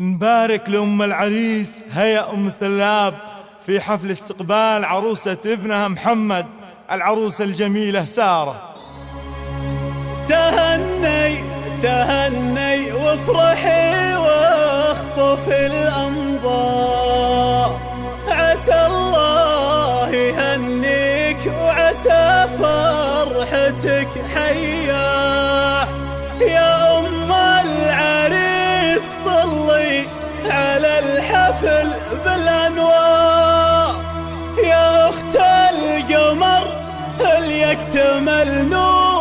نبارك لأم العريس هيا أم ثلاب في حفل استقبال عروسة ابنها محمد العروسة الجميلة سارة. تهني تهني وافرحي واخطفي الأنظار عسى الله يهنيك وعسى فرحتك حياه يا الحفل بالأنوار يا أخت القمر اللي يكتمل نور؟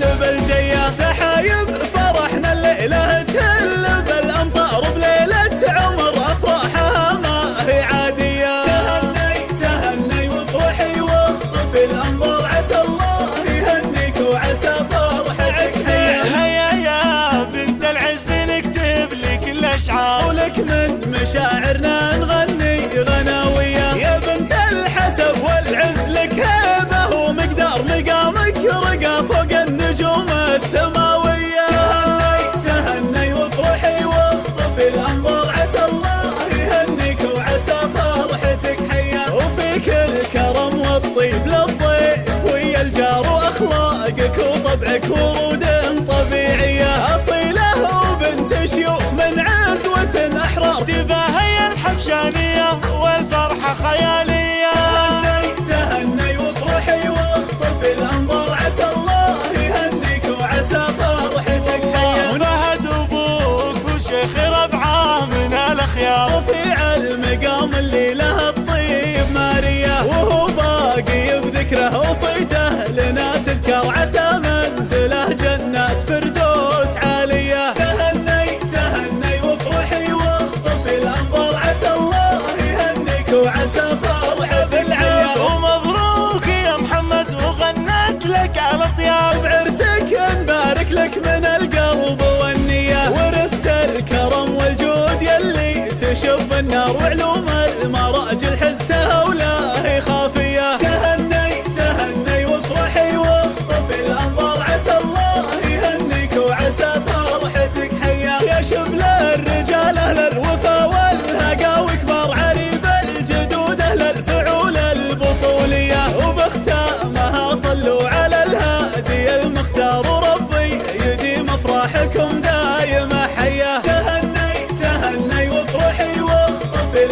تحلب الجيا سحايب فرحنا الليلة تهلب الأمطار بليلة عمر أفراحها ما هي عادية. تهني تهني وافرحي واخطفي الأنظار عسى الله يهنيك وعسى فرحك عسى هيا يا بنت العز نكتب لك الأشعار. ولك من مشاعرنا الشانية والفرحة خيال النار وعلوم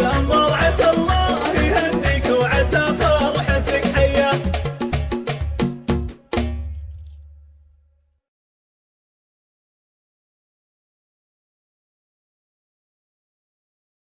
amor.